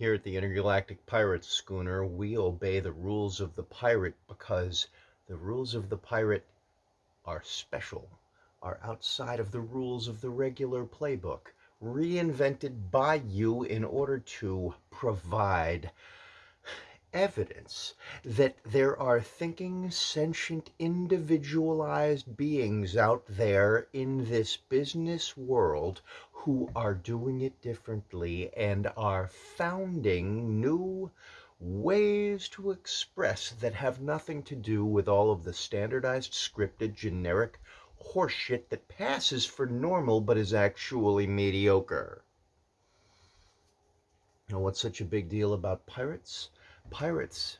Here at the Intergalactic Pirate Schooner, we obey the rules of the pirate because the rules of the pirate are special, are outside of the rules of the regular playbook, reinvented by you in order to provide evidence that there are thinking, sentient, individualized beings out there in this business world who are doing it differently and are founding new ways to express that have nothing to do with all of the standardized, scripted, generic horseshit that passes for normal but is actually mediocre. Know what's such a big deal about pirates? pirates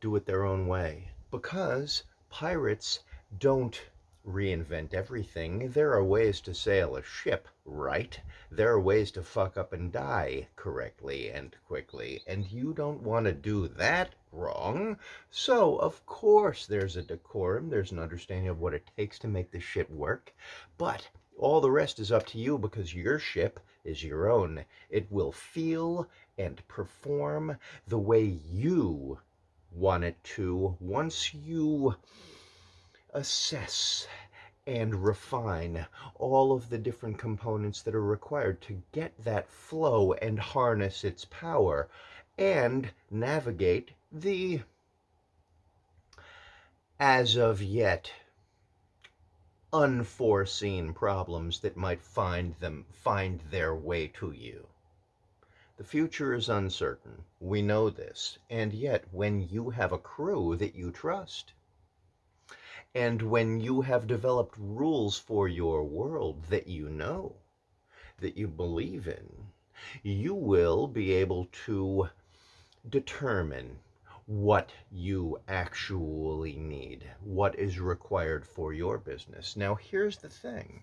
do it their own way because pirates don't reinvent everything. There are ways to sail a ship right. There are ways to fuck up and die correctly and quickly. And you don't want to do that wrong. So, of course, there's a decorum. There's an understanding of what it takes to make the ship work. But all the rest is up to you because your ship is your own. It will feel and perform the way you want it to once you assess and refine all of the different components that are required to get that flow and harness its power and navigate the as of yet unforeseen problems that might find them find their way to you. The future is uncertain. We know this. And yet, when you have a crew that you trust, and when you have developed rules for your world that you know, that you believe in, you will be able to determine what you actually need, what is required for your business. Now, here's the thing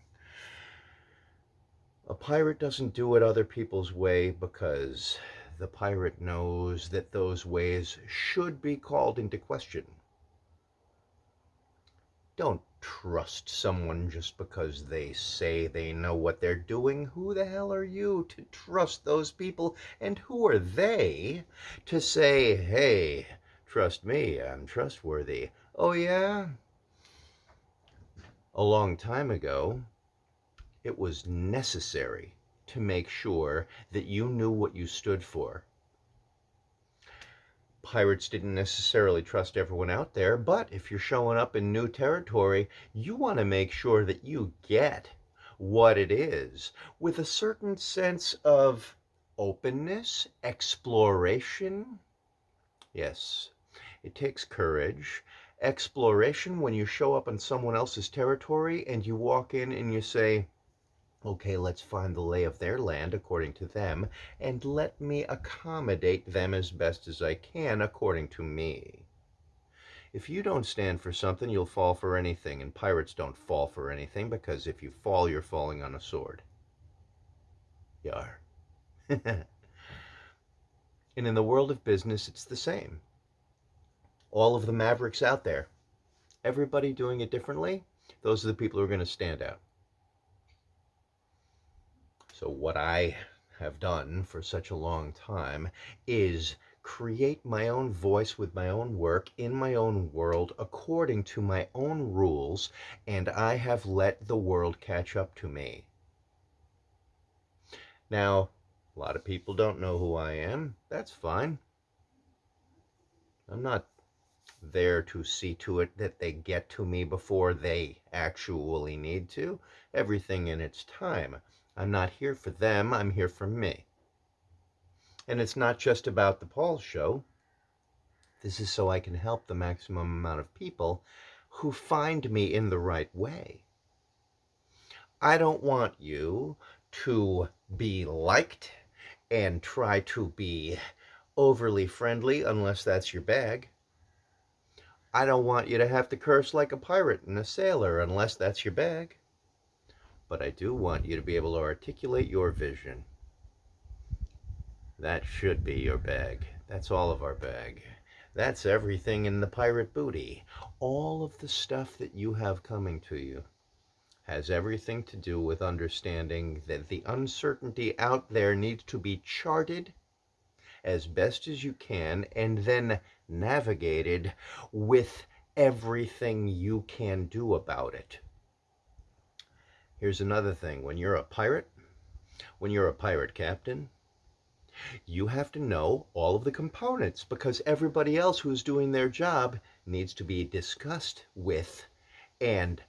a pirate doesn't do it other people's way because the pirate knows that those ways should be called into question. Don't trust someone just because they say they know what they're doing. Who the hell are you to trust those people? And who are they to say, hey, Trust me, I'm trustworthy. Oh, yeah? A long time ago, it was necessary to make sure that you knew what you stood for. Pirates didn't necessarily trust everyone out there, but if you're showing up in new territory, you want to make sure that you get what it is with a certain sense of openness, exploration. Yes, it takes courage. Exploration when you show up on someone else's territory and you walk in and you say, okay, let's find the lay of their land according to them, and let me accommodate them as best as I can according to me. If you don't stand for something, you'll fall for anything, and pirates don't fall for anything because if you fall, you're falling on a sword. You are. and in the world of business, it's the same all of the mavericks out there. Everybody doing it differently, those are the people who are going to stand out. So what I have done for such a long time is create my own voice with my own work in my own world according to my own rules, and I have let the world catch up to me. Now, a lot of people don't know who I am. That's fine. I'm not there to see to it that they get to me before they actually need to. Everything in its time. I'm not here for them, I'm here for me. And it's not just about the Paul show. This is so I can help the maximum amount of people who find me in the right way. I don't want you to be liked and try to be overly friendly unless that's your bag. I don't want you to have to curse like a pirate and a sailor unless that's your bag. But I do want you to be able to articulate your vision. That should be your bag. That's all of our bag. That's everything in the pirate booty. All of the stuff that you have coming to you has everything to do with understanding that the uncertainty out there needs to be charted as best as you can and then navigated with everything you can do about it. Here's another thing when you're a pirate, when you're a pirate captain, you have to know all of the components because everybody else who's doing their job needs to be discussed with and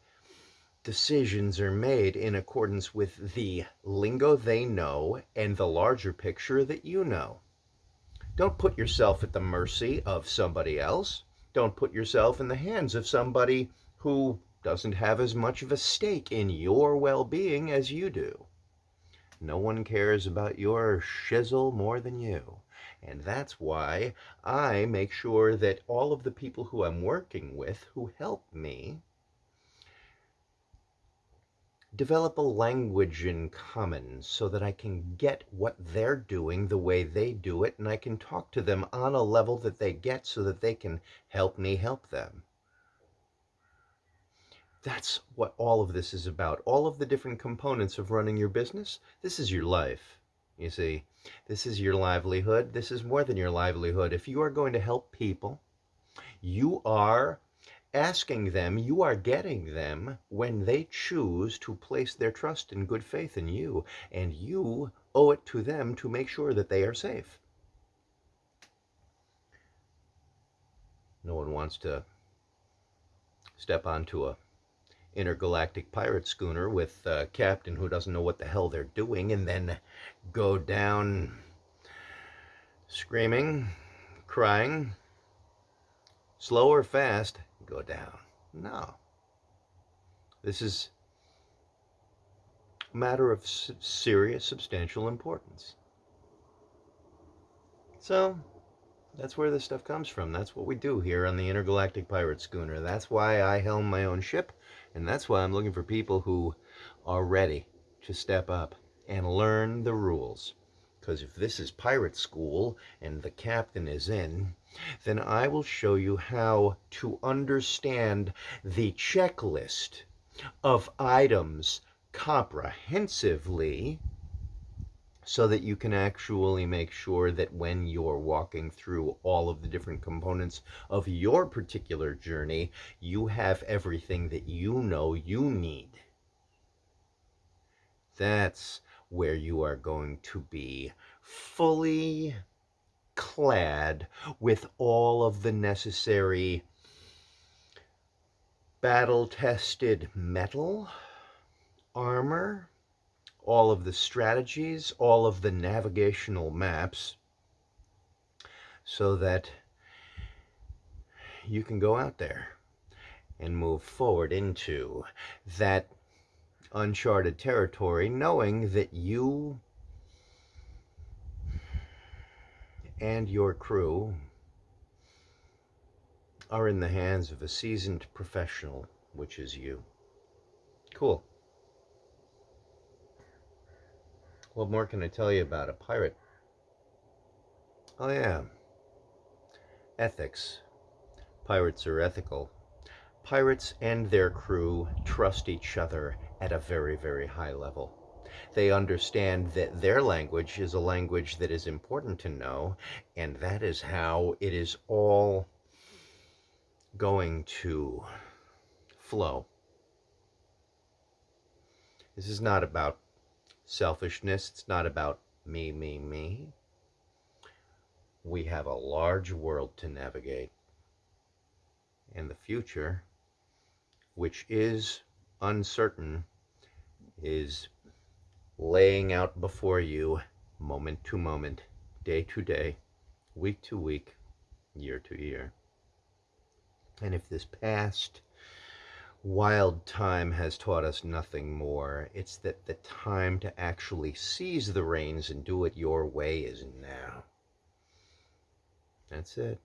decisions are made in accordance with the lingo they know and the larger picture that you know. Don't put yourself at the mercy of somebody else. Don't put yourself in the hands of somebody who doesn't have as much of a stake in your well being as you do. No one cares about your shizzle more than you. And that's why I make sure that all of the people who I'm working with who help me develop a language in common so that I can get what they're doing the way they do it and I can talk to them on a level that they get so that they can help me help them. That's what all of this is about. All of the different components of running your business. This is your life. You see, this is your livelihood. This is more than your livelihood. If you are going to help people, you are asking them, you are getting them when they choose to place their trust and good faith in you. And you owe it to them to make sure that they are safe. No one wants to step onto a intergalactic pirate schooner with a captain who doesn't know what the hell they're doing and then go down screaming, crying, slow or fast, go down. No. This is a matter of serious, substantial importance. So, that's where this stuff comes from. That's what we do here on the Intergalactic Pirate Schooner. That's why I helm my own ship, and that's why I'm looking for people who are ready to step up and learn the rules. Because if this is pirate school and the captain is in, then I will show you how to understand the checklist of items comprehensively so that you can actually make sure that when you're walking through all of the different components of your particular journey, you have everything that you know you need. That's where you are going to be fully clad with all of the necessary battle-tested metal, armor, all of the strategies, all of the navigational maps, so that you can go out there and move forward into that uncharted territory, knowing that you and your crew are in the hands of a seasoned professional, which is you. Cool. What more can I tell you about a pirate? Oh, yeah. Ethics. Pirates are ethical. Pirates and their crew trust each other at a very, very high level. They understand that their language is a language that is important to know, and that is how it is all going to flow. This is not about selfishness. It's not about me, me, me. We have a large world to navigate. And the future, which is uncertain, is laying out before you moment to moment, day to day, week to week, year to year. And if this past wild time has taught us nothing more. It's that the time to actually seize the reins and do it your way is now. That's it.